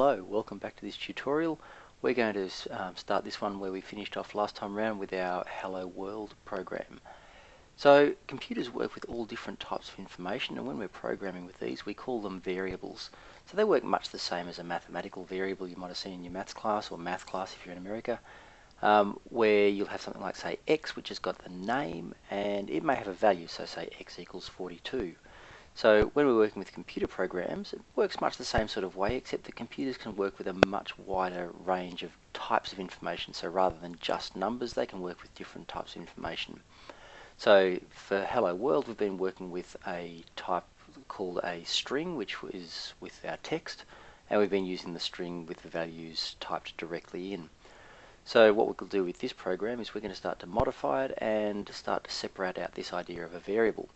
Hello, welcome back to this tutorial. We're going to um, start this one where we finished off last time around with our Hello World program. So computers work with all different types of information and when we're programming with these we call them variables. So they work much the same as a mathematical variable you might have seen in your maths class or math class if you're in America um, where you'll have something like say x which has got the name and it may have a value so say x equals 42. So when we're working with computer programs, it works much the same sort of way, except that computers can work with a much wider range of types of information. So rather than just numbers, they can work with different types of information. So for Hello World, we've been working with a type called a string, which is with our text, and we've been using the string with the values typed directly in. So what we'll do with this program is we're going to start to modify it and start to separate out this idea of a variable.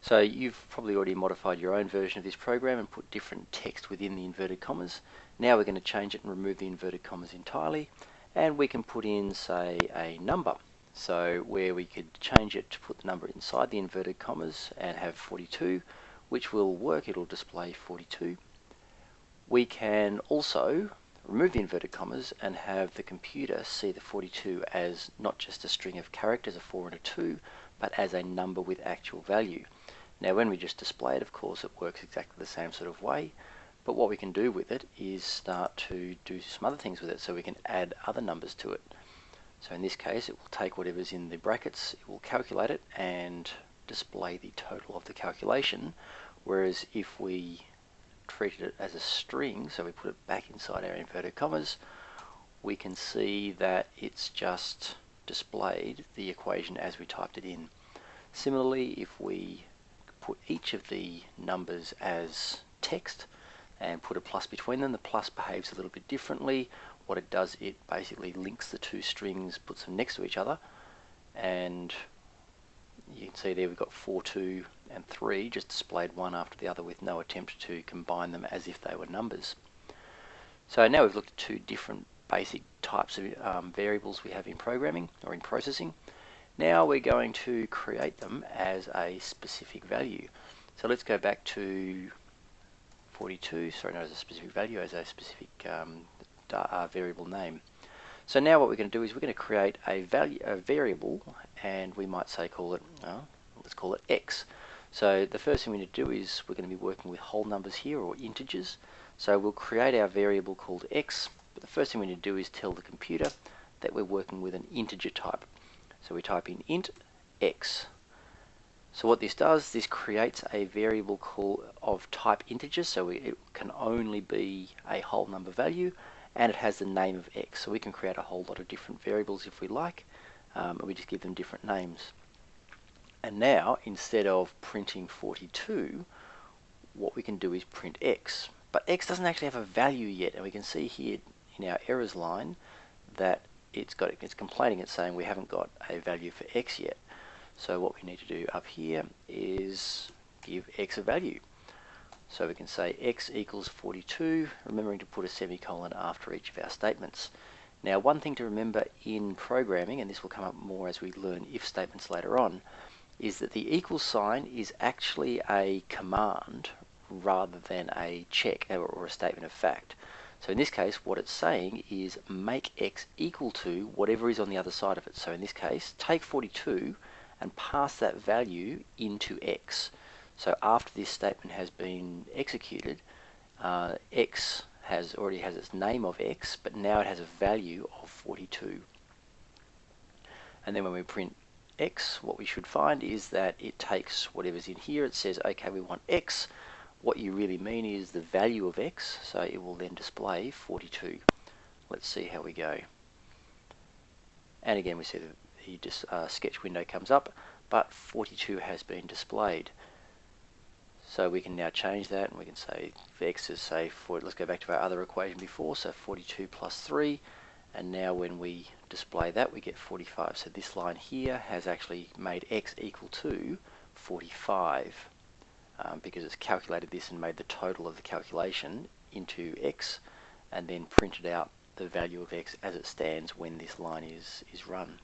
So you've probably already modified your own version of this program and put different text within the inverted commas. Now we're going to change it and remove the inverted commas entirely and we can put in say a number. So where we could change it to put the number inside the inverted commas and have 42 which will work, it'll display 42. We can also remove the inverted commas and have the computer see the 42 as not just a string of characters, a 4 and a 2, but as a number with actual value. Now when we just display it, of course, it works exactly the same sort of way, but what we can do with it is start to do some other things with it, so we can add other numbers to it. So in this case, it will take whatever's in the brackets, it will calculate it, and display the total of the calculation, whereas if we treated it as a string, so we put it back inside our inverted commas, we can see that it's just displayed the equation as we typed it in. Similarly, if we put each of the numbers as text and put a plus between them. The plus behaves a little bit differently. What it does, it basically links the two strings, puts them next to each other, and you can see there we've got 4, 2 and 3 just displayed one after the other with no attempt to combine them as if they were numbers. So now we've looked at two different basic types of um, variables we have in programming or in processing. Now we're going to create them as a specific value. So let's go back to 42, sorry not as a specific value, as a specific um, uh, variable name. So now what we're going to do is we're going to create a value, a variable, and we might say call it, uh, let's call it x. So the first thing we need to do is we're going to be working with whole numbers here, or integers. So we'll create our variable called x, but the first thing we need to do is tell the computer that we're working with an integer type. So we type in int x. So what this does, this creates a variable call of type integer, so it can only be a whole number value, and it has the name of x. So we can create a whole lot of different variables if we like, um, and we just give them different names. And now, instead of printing 42, what we can do is print x. But x doesn't actually have a value yet, and we can see here in our errors line that it's got it's complaining it's saying we haven't got a value for x yet. So what we need to do up here is give x a value. So we can say x equals 42 remembering to put a semicolon after each of our statements. Now one thing to remember in programming and this will come up more as we learn if statements later on is that the equal sign is actually a command rather than a check or a statement of fact so in this case, what it's saying is make x equal to whatever is on the other side of it. So in this case, take 42 and pass that value into x. So after this statement has been executed, uh, x has already has its name of x, but now it has a value of 42. And then when we print x, what we should find is that it takes whatever's in here. It says, okay, we want x, what you really mean is the value of x, so it will then display 42. Let's see how we go. And again, we see the, the uh, sketch window comes up, but 42 has been displayed. So we can now change that, and we can say x is say, for, let's go back to our other equation before, so 42 plus 3, and now when we display that, we get 45. So this line here has actually made x equal to 45 um, because it's calculated this and made the total of the calculation into x and then printed out the value of x as it stands when this line is, is run.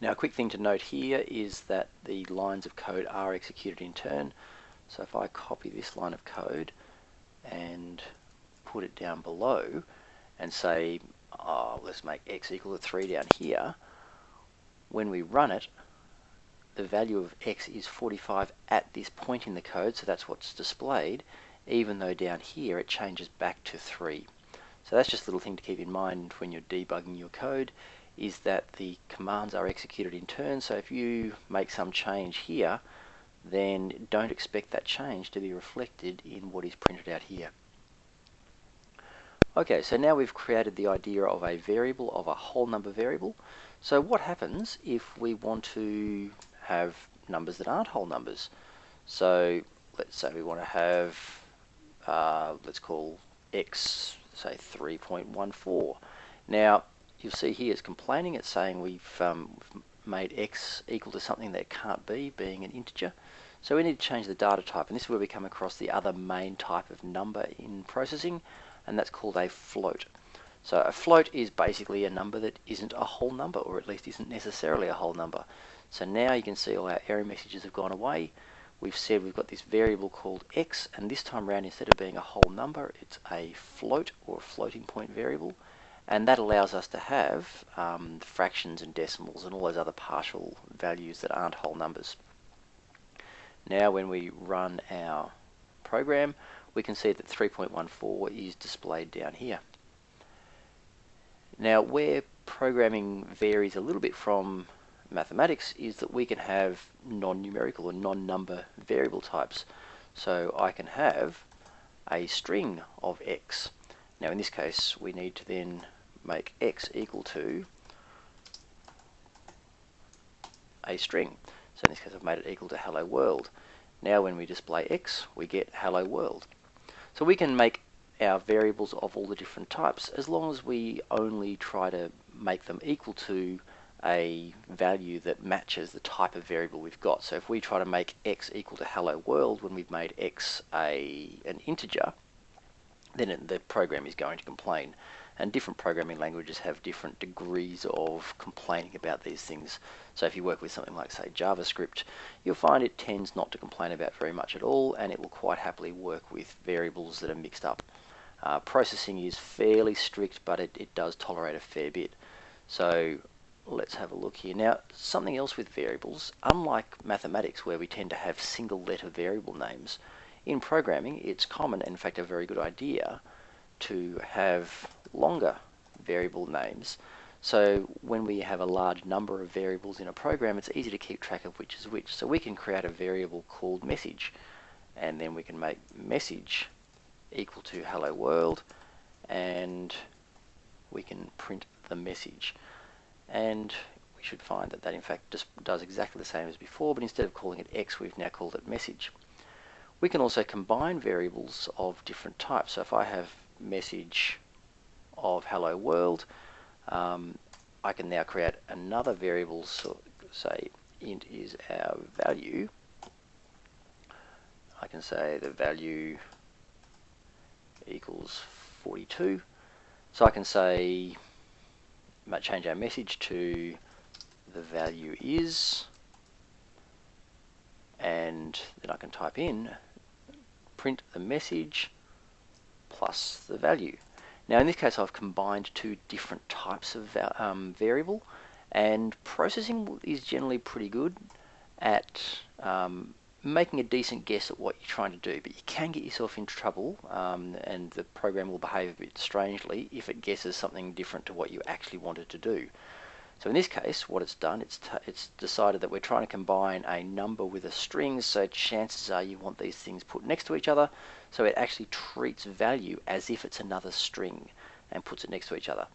Now a quick thing to note here is that the lines of code are executed in turn. So if I copy this line of code and put it down below and say, oh, let's make x equal to 3 down here, when we run it, the value of x is 45 at this point in the code, so that's what's displayed, even though down here it changes back to 3. So that's just a little thing to keep in mind when you're debugging your code, is that the commands are executed in turn, so if you make some change here, then don't expect that change to be reflected in what is printed out here. Okay, so now we've created the idea of a variable, of a whole number variable. So what happens if we want to have numbers that aren't whole numbers? So let's say we want to have, uh, let's call x, say 3.14. Now, you'll see here it's complaining, it's saying we've, um, made x equal to something that can't be, being an integer. So we need to change the data type, and this is where we come across the other main type of number in processing, and that's called a float. So a float is basically a number that isn't a whole number, or at least isn't necessarily a whole number. So now you can see all our error messages have gone away. We've said we've got this variable called x, and this time around, instead of being a whole number, it's a float or a floating point variable. And that allows us to have um, fractions and decimals and all those other partial values that aren't whole numbers. Now when we run our program, we can see that 3.14 is displayed down here. Now where programming varies a little bit from mathematics is that we can have non-numerical or non-number variable types. So I can have a string of x. Now in this case we need to then make x equal to a string. So in this case I've made it equal to hello world. Now when we display x we get hello world. So we can make our variables of all the different types as long as we only try to make them equal to a value that matches the type of variable we've got. So if we try to make x equal to hello world when we've made x a an integer, then it, the program is going to complain. And different programming languages have different degrees of complaining about these things. So if you work with something like, say, JavaScript, you'll find it tends not to complain about very much at all, and it will quite happily work with variables that are mixed up. Uh, processing is fairly strict, but it, it does tolerate a fair bit. So let's have a look here. Now, something else with variables, unlike mathematics where we tend to have single letter variable names, in programming it's common, in fact a very good idea, to have longer variable names. So when we have a large number of variables in a program, it's easy to keep track of which is which. So we can create a variable called message, and then we can make message equal to hello world, and we can print the message. And we should find that that in fact just does exactly the same as before, but instead of calling it x, we've now called it message. We can also combine variables of different types. So if I have message of hello world, um, I can now create another variable, so say int is our value. I can say the value equals 42. So I can say, change our message to the value is, and then I can type in print the message plus the value. Now in this case I've combined two different types of um, variable and processing is generally pretty good at um, making a decent guess at what you're trying to do, but you can get yourself into trouble um, and the program will behave a bit strangely if it guesses something different to what you actually wanted to do. So in this case, what it's done, it's, it's decided that we're trying to combine a number with a string, so chances are you want these things put next to each other, so it actually treats value as if it's another string and puts it next to each other.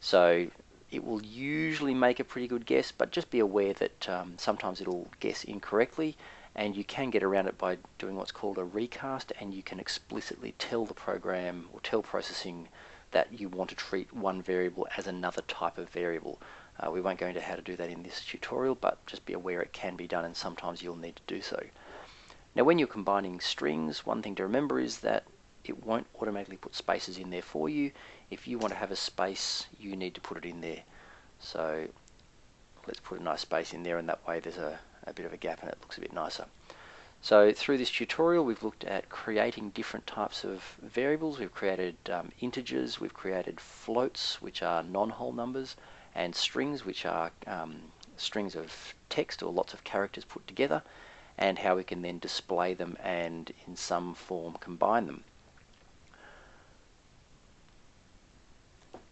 So it will usually make a pretty good guess, but just be aware that um, sometimes it'll guess incorrectly, and you can get around it by doing what's called a recast, and you can explicitly tell the program or tell processing that you want to treat one variable as another type of variable. Uh, we won't go into how to do that in this tutorial, but just be aware it can be done and sometimes you'll need to do so. Now when you're combining strings, one thing to remember is that it won't automatically put spaces in there for you. If you want to have a space, you need to put it in there. So let's put a nice space in there and that way there's a, a bit of a gap and it looks a bit nicer. So through this tutorial we've looked at creating different types of variables. We've created um, integers, we've created floats which are non-whole numbers and strings which are um, strings of text or lots of characters put together and how we can then display them and in some form combine them.